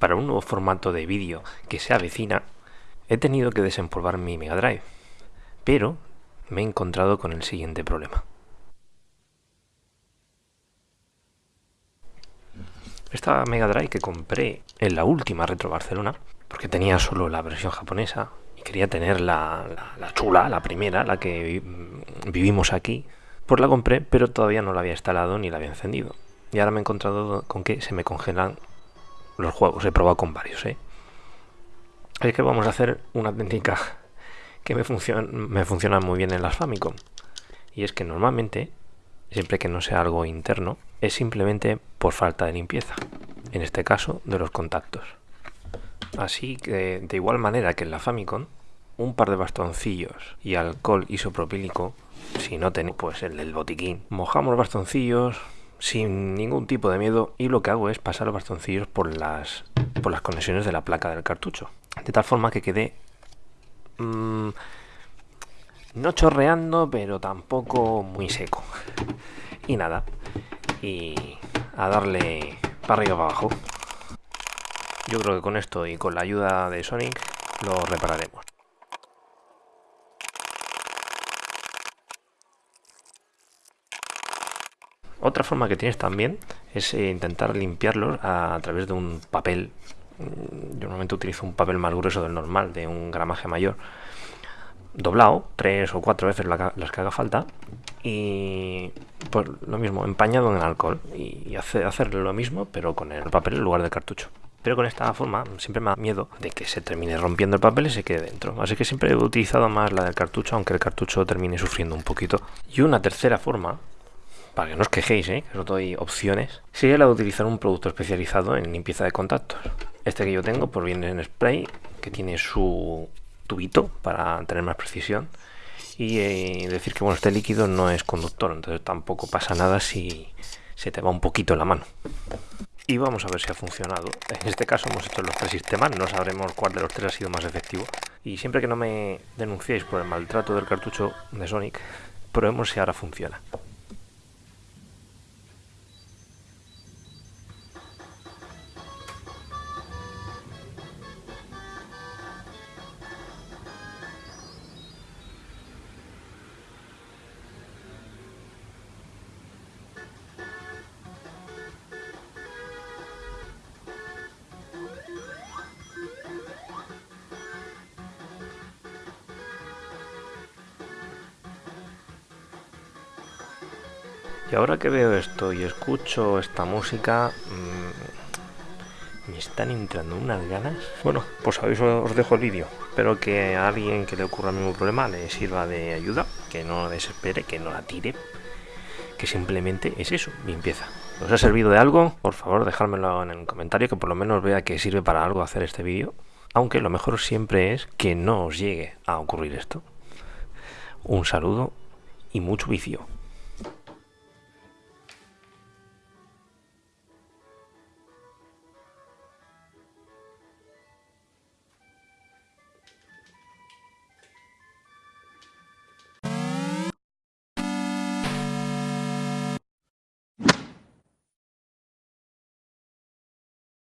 para un nuevo formato de vídeo que se avecina, he tenido que desempolvar mi Mega Drive, pero me he encontrado con el siguiente problema. Esta Mega Drive que compré en la última Retro Barcelona, porque tenía solo la versión japonesa y quería tener la, chula, la primera, la que vivimos aquí, pues la compré, pero todavía no la había instalado ni la había encendido. Y ahora me he encontrado con que se me congelan los juegos. He probado con varios, ¿eh? Es que vamos a hacer una técnica que me, funciona, me funciona muy bien en las Famicom. Y es que normalmente, siempre que no sea algo interno, es simplemente por falta de limpieza. En este caso, de los contactos. Así que, de igual manera que en la Famicom, un par de bastoncillos y alcohol isopropílico, si no tenéis pues el del botiquín, mojamos bastoncillos, sin ningún tipo de miedo y lo que hago es pasar los bastoncillos por las, por las conexiones de la placa del cartucho. De tal forma que quede mm, no chorreando, pero tampoco muy seco. Y nada, y a darle para arriba para abajo. Yo creo que con esto y con la ayuda de Sonic lo repararemos. Otra forma que tienes también es eh, intentar limpiarlos a, través de un papel. Mm, yo normalmente utilizo un papel más grueso del normal, de un gramaje mayor, doblado tres o cuatro veces las que haga falta y pues lo mismo, empañado en alcohol y hacer lo mismo pero con el papel en lugar del cartucho. Pero con esta forma siempre me da miedo de que se termine rompiendo el papel y se quede dentro. Así que siempre he utilizado más la del cartucho, aunque el cartucho termine sufriendo un poquito. Y una tercera forma para que no os quejéis, ¿eh? que os doy opciones, sería la de utilizar un producto especializado en limpieza de contactos. Este que yo tengo pues viene en spray, que tiene su tubito para tener más precisión. Y eh, decir que bueno, este líquido no es conductor, entonces tampoco pasa nada si se te va un poquito la mano. Y vamos a ver si ha funcionado. En este caso hemos hecho los tres sistemas, no sabremos cuál de los tres ha sido más efectivo. Y siempre que no me denunciéis por el maltrato del cartucho de Sonic, probemos si ahora funciona. Y ahora que veo esto y escucho esta música, mmm, me están entrando unas ganas. Bueno, pues ahí os dejo el vídeo. Espero que a alguien que le ocurra el mismo problema le sirva de ayuda, que no desespere, que no la tire, que simplemente es eso, limpieza. ¿Os ha servido de algo? Por favor, dejármelo en el comentario, que por lo menos vea que sirve para algo hacer este vídeo. Aunque lo mejor siempre es que no os llegue a ocurrir esto. Un saludo y mucho vicio.